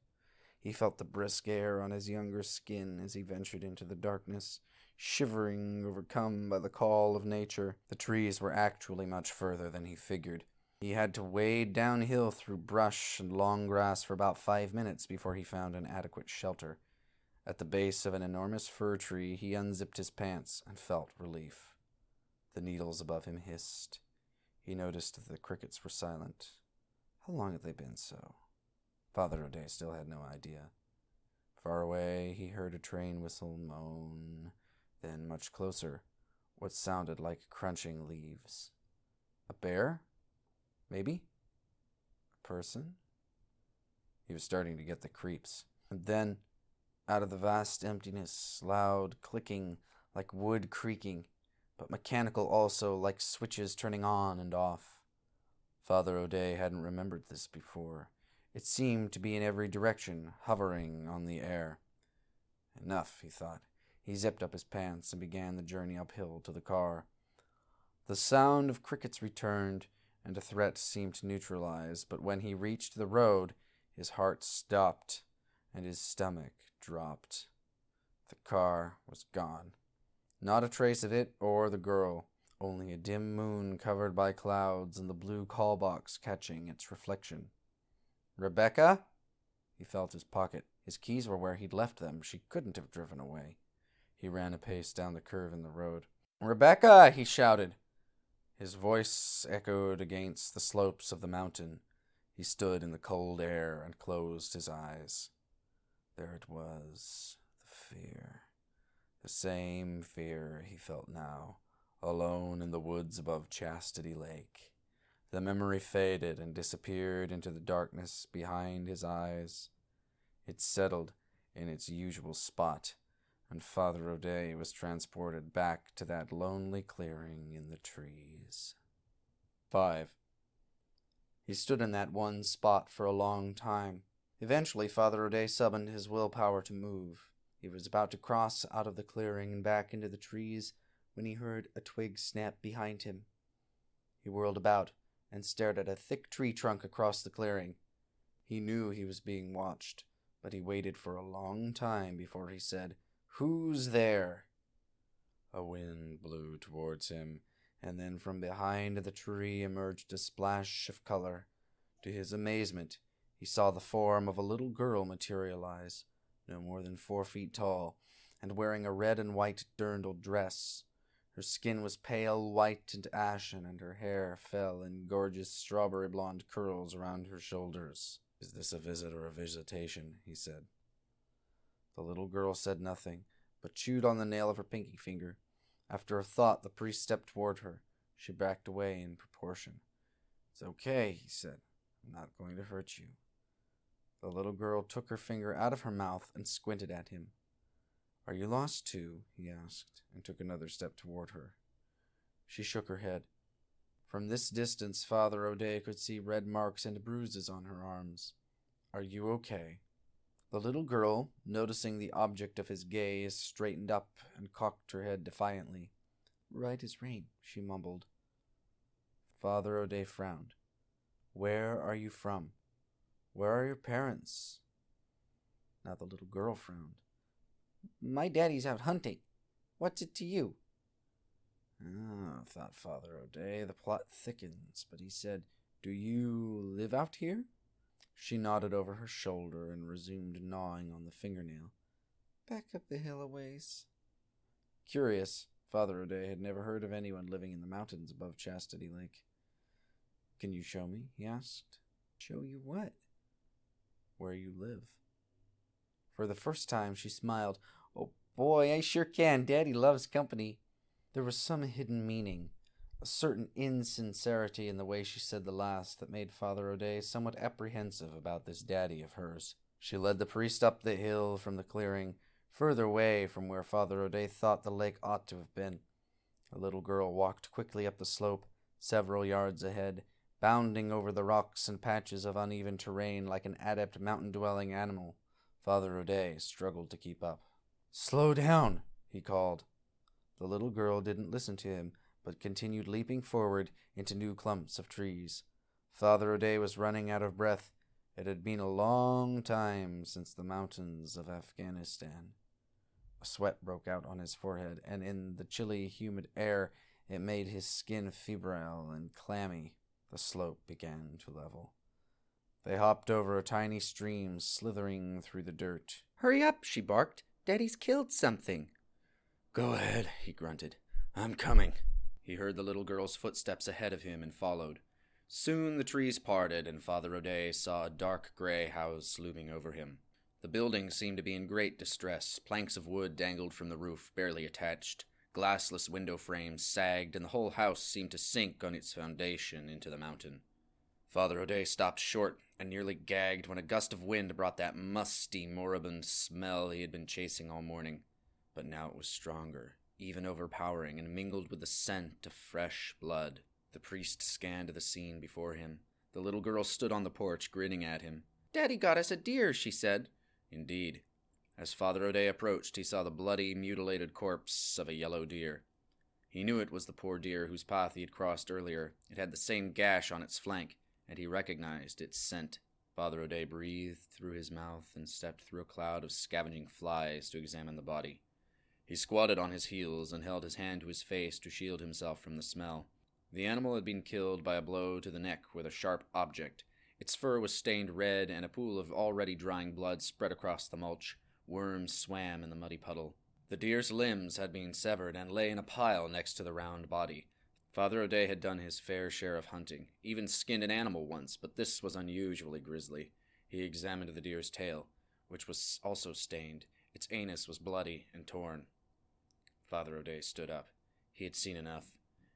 He felt the brisk air on his younger skin as he ventured into the darkness shivering, overcome by the call of nature. The trees were actually much further than he figured. He had to wade downhill through brush and long grass for about five minutes before he found an adequate shelter. At the base of an enormous fir tree, he unzipped his pants and felt relief. The needles above him hissed. He noticed that the crickets were silent. How long had they been so? Father O'Day still had no idea. Far away, he heard a train whistle moan then, much closer, what sounded like crunching leaves. A bear? Maybe? A person? He was starting to get the creeps. And then, out of the vast emptiness, loud clicking like wood creaking, but mechanical also, like switches turning on and off. Father O'Day hadn't remembered this before. It seemed to be in every direction, hovering on the air. Enough, he thought. He zipped up his pants and began the journey uphill to the car. The sound of crickets returned, and a threat seemed to neutralize, but when he reached the road, his heart stopped and his stomach dropped. The car was gone. Not a trace of it or the girl, only a dim moon covered by clouds and the blue call box catching its reflection. Rebecca? He felt his pocket. His keys were where he'd left them. She couldn't have driven away. He ran a pace down the curve in the road. Rebecca! he shouted. His voice echoed against the slopes of the mountain. He stood in the cold air and closed his eyes. There it was, the fear. The same fear he felt now, alone in the woods above Chastity Lake. The memory faded and disappeared into the darkness behind his eyes. It settled in its usual spot and Father O'Day was transported back to that lonely clearing in the trees. 5. He stood in that one spot for a long time, Eventually, Father O'Day summoned his willpower to move. He was about to cross out of the clearing and back into the trees when he heard a twig snap behind him. He whirled about and stared at a thick tree trunk across the clearing. He knew he was being watched, but he waited for a long time before he said, Who's there? A wind blew towards him, and then from behind the tree emerged a splash of color. To his amazement, he saw the form of a little girl materialize, no more than four feet tall, and wearing a red and white dirndl dress. Her skin was pale white and ashen, and her hair fell in gorgeous strawberry blonde curls around her shoulders. Is this a visit or a visitation? he said. The little girl said nothing, but chewed on the nail of her pinky finger. After a thought, the priest stepped toward her. She backed away in proportion. It's okay, he said. I'm not going to hurt you. The little girl took her finger out of her mouth and squinted at him. Are you lost too? he asked, and took another step toward her. She shook her head. From this distance, Father O'Day could see red marks and bruises on her arms. Are you okay? The little girl, noticing the object of his gaze, straightened up and cocked her head defiantly. Right as rain, she mumbled. Father O'Day frowned. Where are you from? Where are your parents? Now the little girl frowned. My daddy's out hunting. What's it to you? Ah, thought Father O'Day, the plot thickens, but he said, Do you live out here? She nodded over her shoulder and resumed gnawing on the fingernail. Back up the hill a ways. Curious, Father O'Day had never heard of anyone living in the mountains above Chastity Lake. Can you show me? he asked. Show you what? Where you live. For the first time, she smiled. Oh boy, I sure can. Daddy loves company. There was some hidden meaning, a certain insincerity in the way she said the last that made Father O'Day somewhat apprehensive about this daddy of hers. She led the priest up the hill from the clearing, further away from where Father O'Day thought the lake ought to have been. A little girl walked quickly up the slope, several yards ahead, bounding over the rocks and patches of uneven terrain like an adept mountain dwelling animal. Father O'Day struggled to keep up. Slow down, he called. The little girl didn't listen to him, but continued leaping forward into new clumps of trees. Father O'Day was running out of breath. It had been a long time since the mountains of Afghanistan. A sweat broke out on his forehead, and in the chilly, humid air it made his skin febrile and clammy. The slope began to level. They hopped over a tiny stream slithering through the dirt. Hurry up, she barked. Daddy's killed something. Go ahead, he grunted. I'm coming. He heard the little girl's footsteps ahead of him and followed. Soon the trees parted, and Father O'Day saw a dark gray house looming over him. The building seemed to be in great distress. Planks of wood dangled from the roof, barely attached. Glassless window frames sagged, and the whole house seemed to sink on its foundation into the mountain. Father O'Day stopped short and nearly gagged when a gust of wind brought that musty, moribund smell he had been chasing all morning but now it was stronger, even overpowering, and mingled with the scent of fresh blood. The priest scanned the scene before him. The little girl stood on the porch, grinning at him. Daddy got us a deer, she said. Indeed. As Father O'Day approached, he saw the bloody, mutilated corpse of a yellow deer. He knew it was the poor deer whose path he had crossed earlier. It had the same gash on its flank, and he recognized its scent. Father O'Day breathed through his mouth and stepped through a cloud of scavenging flies to examine the body. He squatted on his heels and held his hand to his face to shield himself from the smell. The animal had been killed by a blow to the neck with a sharp object. Its fur was stained red, and a pool of already drying blood spread across the mulch. Worms swam in the muddy puddle. The deer's limbs had been severed and lay in a pile next to the round body. Father O'Day had done his fair share of hunting, even skinned an animal once, but this was unusually grisly. He examined the deer's tail, which was also stained. Its anus was bloody and torn. Father O'Day stood up. He had seen enough,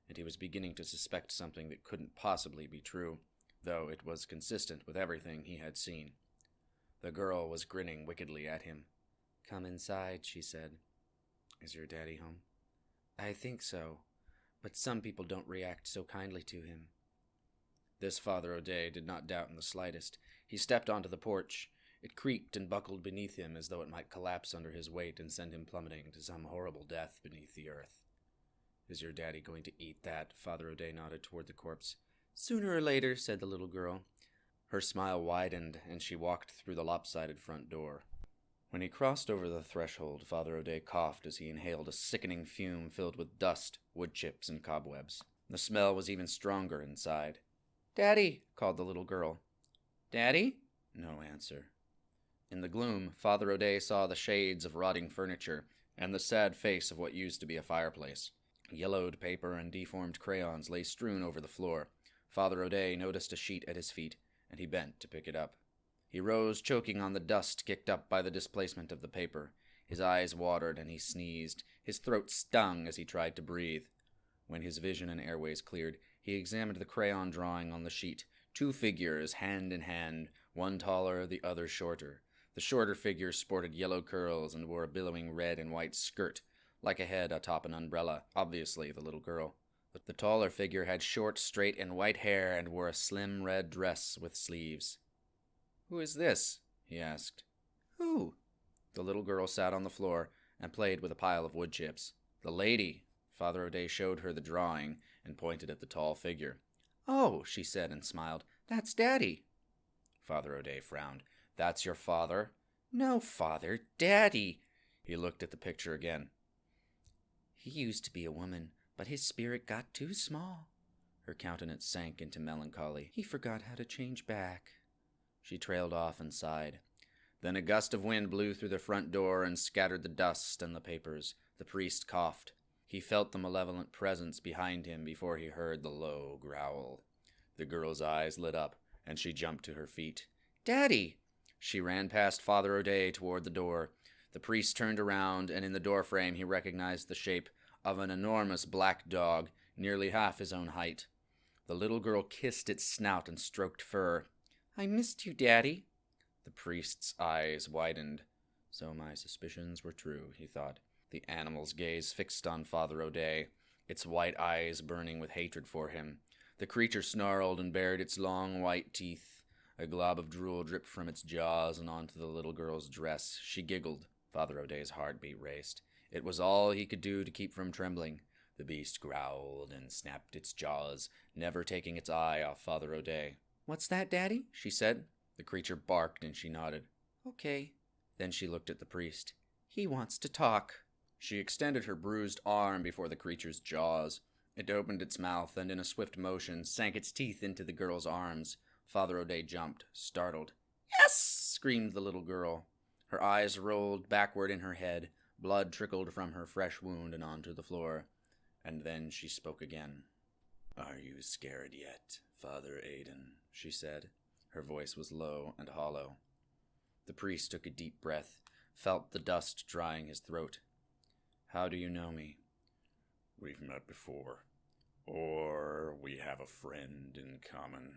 and he was beginning to suspect something that couldn't possibly be true, though it was consistent with everything he had seen. The girl was grinning wickedly at him. Come inside, she said. Is your daddy home? I think so, but some people don't react so kindly to him. This Father O'Day did not doubt in the slightest. He stepped onto the porch. It creaked and buckled beneath him as though it might collapse under his weight and send him plummeting to some horrible death beneath the earth. Is your daddy going to eat that? Father O'Day nodded toward the corpse. Sooner or later, said the little girl. Her smile widened, and she walked through the lopsided front door. When he crossed over the threshold, Father O'Day coughed as he inhaled a sickening fume filled with dust, wood chips, and cobwebs. The smell was even stronger inside. Daddy, called the little girl. Daddy? No answer. In the gloom, Father O'Day saw the shades of rotting furniture and the sad face of what used to be a fireplace. Yellowed paper and deformed crayons lay strewn over the floor. Father O'Day noticed a sheet at his feet, and he bent to pick it up. He rose, choking on the dust kicked up by the displacement of the paper. His eyes watered and he sneezed. His throat stung as he tried to breathe. When his vision and airways cleared, he examined the crayon drawing on the sheet. Two figures, hand in hand, one taller, the other shorter. The shorter figure sported yellow curls and wore a billowing red and white skirt like a head atop an umbrella, obviously the little girl. But the taller figure had short, straight, and white hair and wore a slim red dress with sleeves. Who is this? he asked. Who? The little girl sat on the floor and played with a pile of wood chips. The lady. Father O'Day showed her the drawing and pointed at the tall figure. Oh, she said and smiled. That's Daddy. Father O'Day frowned. That's your father? No, father. Daddy. He looked at the picture again. He used to be a woman, but his spirit got too small. Her countenance sank into melancholy. He forgot how to change back. She trailed off and sighed. Then a gust of wind blew through the front door and scattered the dust and the papers. The priest coughed. He felt the malevolent presence behind him before he heard the low growl. The girl's eyes lit up, and she jumped to her feet. Daddy! She ran past Father O'Day toward the door. The priest turned around, and in the doorframe he recognized the shape of an enormous black dog, nearly half his own height. The little girl kissed its snout and stroked fur. I missed you, Daddy. The priest's eyes widened. So my suspicions were true, he thought. The animal's gaze fixed on Father O'Day, its white eyes burning with hatred for him. The creature snarled and bared its long white teeth. A glob of drool dripped from its jaws and onto the little girl's dress. She giggled. Father O'Day's heartbeat raced. It was all he could do to keep from trembling. The beast growled and snapped its jaws, never taking its eye off Father O'Day. What's that, Daddy? she said. The creature barked and she nodded. Okay. Then she looked at the priest. He wants to talk. She extended her bruised arm before the creature's jaws. It opened its mouth and, in a swift motion, sank its teeth into the girl's arms. Father O'Day jumped, startled. Yes! screamed the little girl. Her eyes rolled backward in her head. Blood trickled from her fresh wound and onto the floor. And then she spoke again. Are you scared yet, Father Aidan? she said. Her voice was low and hollow. The priest took a deep breath, felt the dust drying his throat. How do you know me? We've met before. Or we have a friend in common.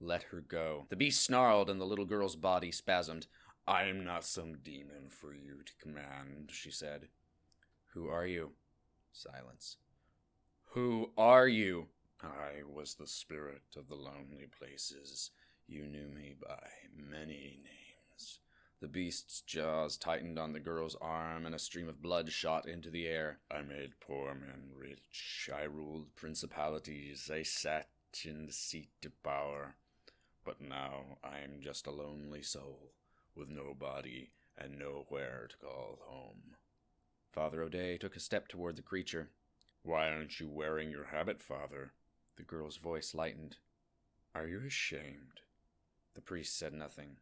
Let her go. The beast snarled and the little girl's body spasmed. I am not some demon for you to command, she said. Who are you? Silence. Who are you? I was the spirit of the lonely places. You knew me by many names. The beast's jaws tightened on the girl's arm, and a stream of blood shot into the air. I made poor men rich. I ruled principalities. I sat in the seat of power. But now I am just a lonely soul with no body and nowhere to call home. Father O'Day took a step toward the creature. Why aren't you wearing your habit, Father? The girl's voice lightened. Are you ashamed? The priest said nothing.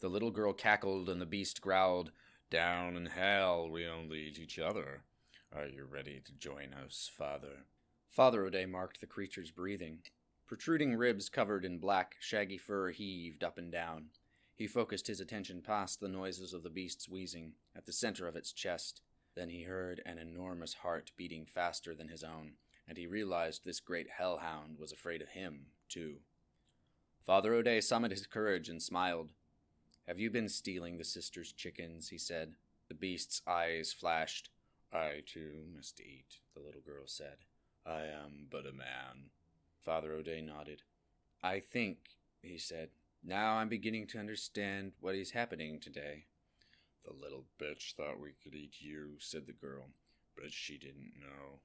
The little girl cackled and the beast growled. Down in hell we only eat each other. Are you ready to join us, Father? Father O'Day marked the creature's breathing. Protruding ribs covered in black, shaggy fur heaved up and down. He focused his attention past the noises of the beast's wheezing, at the center of its chest. Then he heard an enormous heart beating faster than his own, and he realized this great hellhound was afraid of him, too. Father O'Day summoned his courage and smiled. Have you been stealing the sister's chickens? he said. The beast's eyes flashed. I too must eat, the little girl said. I am but a man. Father O'Day nodded. I think, he said, Now I'm beginning to understand what is happening today. The little bitch thought we could eat you, said the girl, but she didn't know.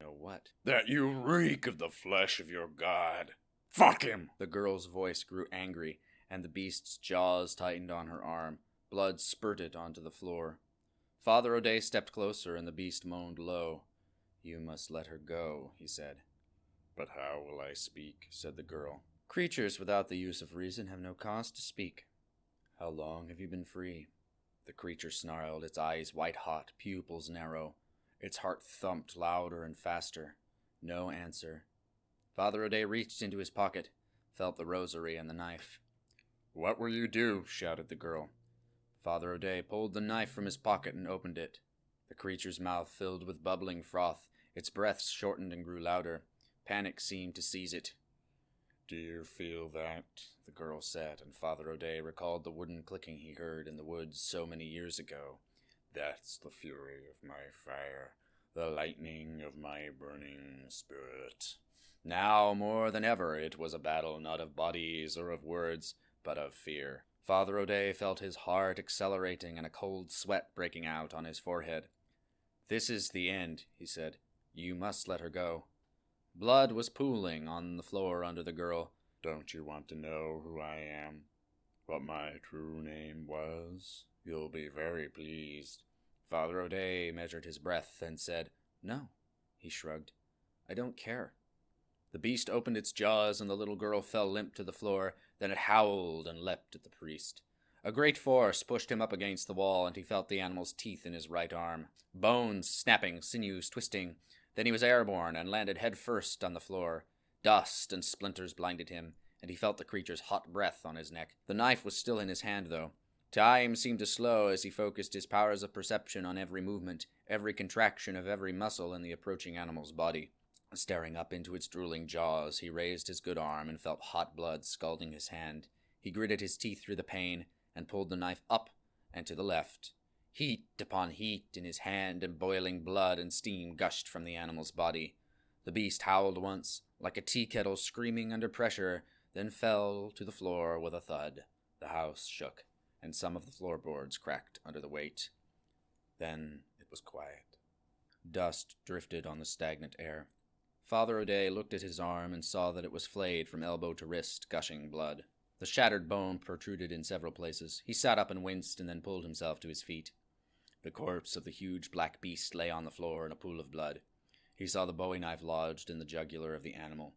Know what? That you reek of the flesh of your god. Fuck him! The girl's voice grew angry, and the beast's jaws tightened on her arm. Blood spurted onto the floor. Father O'Day stepped closer, and the beast moaned low. You must let her go, he said. But how will I speak? said the girl. Creatures without the use of reason have no cause to speak. How long have you been free? The creature snarled, its eyes white hot, pupils narrow. Its heart thumped louder and faster. No answer. Father O'Day reached into his pocket, felt the rosary and the knife. What will you do? shouted the girl. Father O'Day pulled the knife from his pocket and opened it. The creature's mouth filled with bubbling froth. Its breaths shortened and grew louder. Panic seemed to seize it. Do you feel that? The girl said, and Father O'Day recalled the wooden clicking he heard in the woods so many years ago. That's the fury of my fire, the lightning of my burning spirit. Now, more than ever, it was a battle not of bodies or of words, but of fear. Father O'Day felt his heart accelerating and a cold sweat breaking out on his forehead. This is the end, he said. You must let her go. Blood was pooling on the floor under the girl. Don't you want to know who I am? What my true name was? You'll be very pleased. Father O'Day measured his breath and said, No. He shrugged. I don't care. The beast opened its jaws, and the little girl fell limp to the floor. Then it howled and leapt at the priest. A great force pushed him up against the wall, and he felt the animal's teeth in his right arm. Bones snapping, sinews twisting. Then he was airborne and landed head first on the floor. Dust and splinters blinded him, and he felt the creature's hot breath on his neck. The knife was still in his hand, though. Time seemed to slow as he focused his powers of perception on every movement, every contraction of every muscle in the approaching animal's body. Staring up into its drooling jaws, he raised his good arm and felt hot blood scalding his hand. He gritted his teeth through the pain and pulled the knife up and to the left. Heat upon heat in his hand, and boiling blood and steam gushed from the animal's body. The beast howled once, like a tea kettle screaming under pressure, then fell to the floor with a thud. The house shook, and some of the floorboards cracked under the weight. Then it was quiet. Dust drifted on the stagnant air. Father O'Day looked at his arm and saw that it was flayed from elbow to wrist, gushing blood. The shattered bone protruded in several places. He sat up and winced and then pulled himself to his feet. The corpse of the huge black beast lay on the floor in a pool of blood. He saw the bowie knife lodged in the jugular of the animal.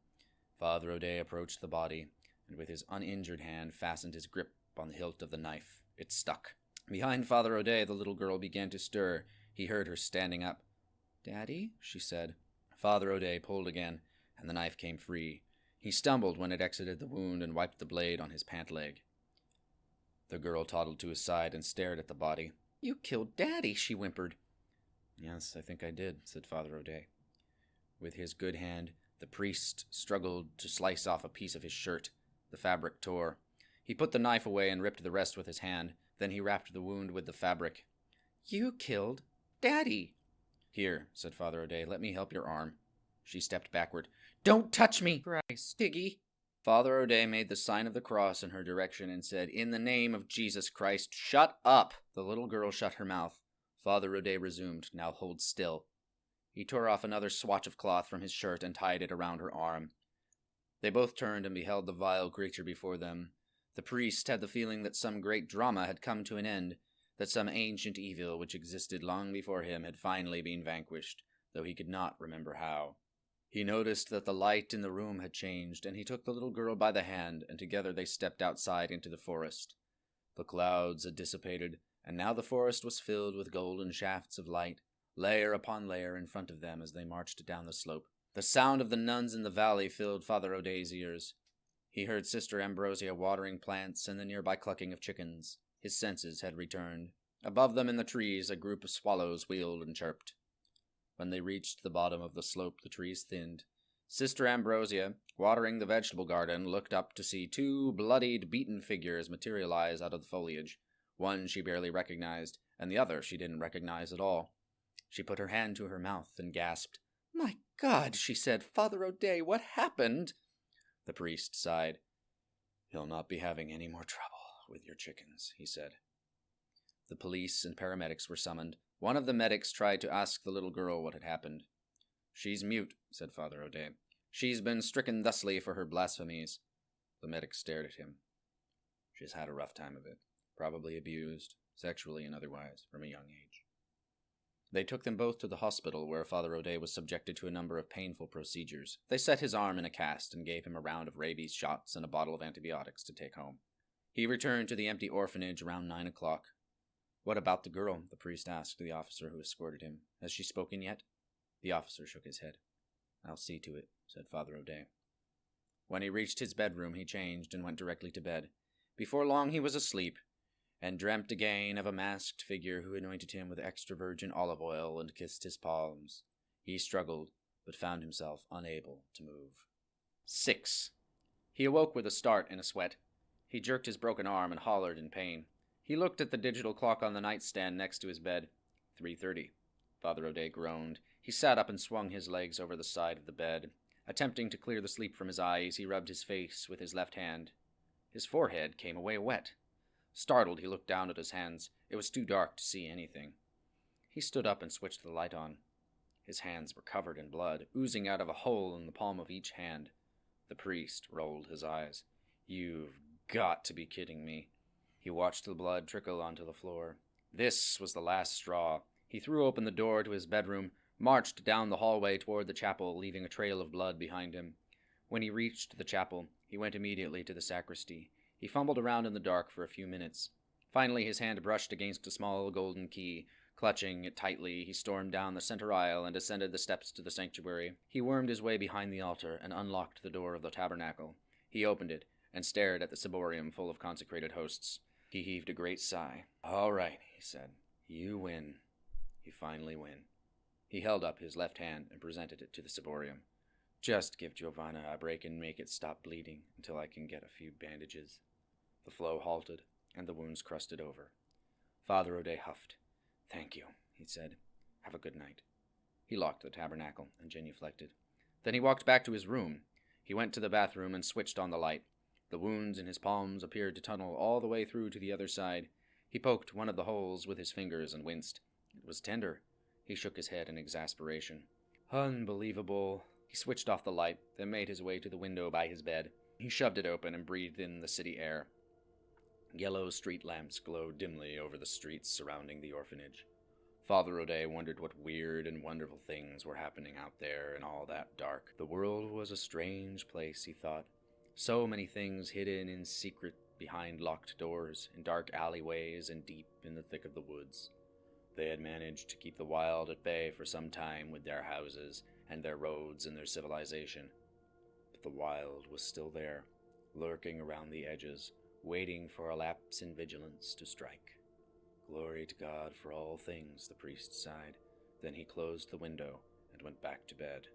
Father O'Day approached the body, and with his uninjured hand fastened his grip on the hilt of the knife. It stuck. Behind Father O'Day, the little girl began to stir. He heard her standing up. Daddy? she said. Father O'Day pulled again, and the knife came free. He stumbled when it exited the wound and wiped the blade on his pant leg. The girl toddled to his side and stared at the body. You killed Daddy, she whimpered. Yes, I think I did, said Father O'Day. With his good hand, the priest struggled to slice off a piece of his shirt. The fabric tore. He put the knife away and ripped the rest with his hand. Then he wrapped the wound with the fabric. You killed Daddy, here, said Father O'Day, let me help your arm. She stepped backward. Don't touch me! Christ, Tiggy! Father O'Day made the sign of the cross in her direction and said, In the name of Jesus Christ, shut up! The little girl shut her mouth. Father O'Day resumed, Now hold still. He tore off another swatch of cloth from his shirt and tied it around her arm. They both turned and beheld the vile creature before them. The priest had the feeling that some great drama had come to an end, that some ancient evil which existed long before him had finally been vanquished, though he could not remember how. He noticed that the light in the room had changed, and he took the little girl by the hand, and together they stepped outside into the forest. The clouds had dissipated, and now the forest was filled with golden shafts of light, layer upon layer in front of them as they marched down the slope. The sound of the nuns in the valley filled Father O'Day's ears. He heard Sister Ambrosia watering plants and the nearby clucking of chickens. His senses had returned. Above them in the trees, a group of swallows wheeled and chirped. When they reached the bottom of the slope, the trees thinned. Sister Ambrosia, watering the vegetable garden, looked up to see two bloodied, beaten figures materialize out of the foliage. One she barely recognized, and the other she didn't recognize at all. She put her hand to her mouth and gasped. My God, she said, Father O'Day, what happened? The priest sighed. You'll not be having any more trouble with your chickens, he said. The police and paramedics were summoned. One of the medics tried to ask the little girl what had happened. She's mute, said Father O'Day. She's been stricken thusly for her blasphemies. The medic stared at him. She's had a rough time of it, probably abused, sexually and otherwise, from a young age. They took them both to the hospital where Father O'Day was subjected to a number of painful procedures. They set his arm in a cast and gave him a round of rabies shots and a bottle of antibiotics to take home. He returned to the empty orphanage around nine o'clock. What about the girl? the priest asked the officer who escorted him. Has she spoken yet? The officer shook his head. I'll see to it, said Father O'Day. When he reached his bedroom, he changed and went directly to bed. Before long, he was asleep, and dreamt again of a masked figure who anointed him with extra virgin olive oil and kissed his palms. He struggled, but found himself unable to move. 6. He awoke with a start and a sweat. He jerked his broken arm and hollered in pain. He looked at the digital clock on the nightstand next to his bed. 3.30. Father O'Day groaned. He sat up and swung his legs over the side of the bed. Attempting to clear the sleep from his eyes, he rubbed his face with his left hand. His forehead came away wet. Startled, he looked down at his hands. It was too dark to see anything. He stood up and switched the light on. His hands were covered in blood, oozing out of a hole in the palm of each hand. The priest rolled his eyes. You've got to be kidding me. He watched the blood trickle onto the floor. This was the last straw. He threw open the door to his bedroom, marched down the hallway toward the chapel, leaving a trail of blood behind him. When he reached the chapel, he went immediately to the sacristy. He fumbled around in the dark for a few minutes. Finally, his hand brushed against a small golden key. Clutching it tightly, he stormed down the center aisle and ascended the steps to the sanctuary. He wormed his way behind the altar and unlocked the door of the tabernacle. He opened it and stared at the ciborium full of consecrated hosts. He heaved a great sigh. All right, he said. You win. You finally win. He held up his left hand and presented it to the ciborium. Just give Giovanna a break and make it stop bleeding until I can get a few bandages. The flow halted, and the wounds crusted over. Father O'Day huffed. Thank you, he said. Have a good night. He locked the tabernacle and genuflected. Then he walked back to his room. He went to the bathroom and switched on the light. The wounds in his palms appeared to tunnel all the way through to the other side. He poked one of the holes with his fingers and winced. It was tender. He shook his head in exasperation. Unbelievable. He switched off the light, then made his way to the window by his bed. He shoved it open and breathed in the city air. Yellow street lamps glowed dimly over the streets surrounding the orphanage. Father O'Day wondered what weird and wonderful things were happening out there in all that dark. The world was a strange place, he thought. So many things hidden in secret behind locked doors, in dark alleyways, and deep in the thick of the woods. They had managed to keep the wild at bay for some time with their houses and their roads and their civilization. But the wild was still there, lurking around the edges, waiting for a lapse in vigilance to strike. Glory to God for all things, the priest sighed. Then he closed the window and went back to bed.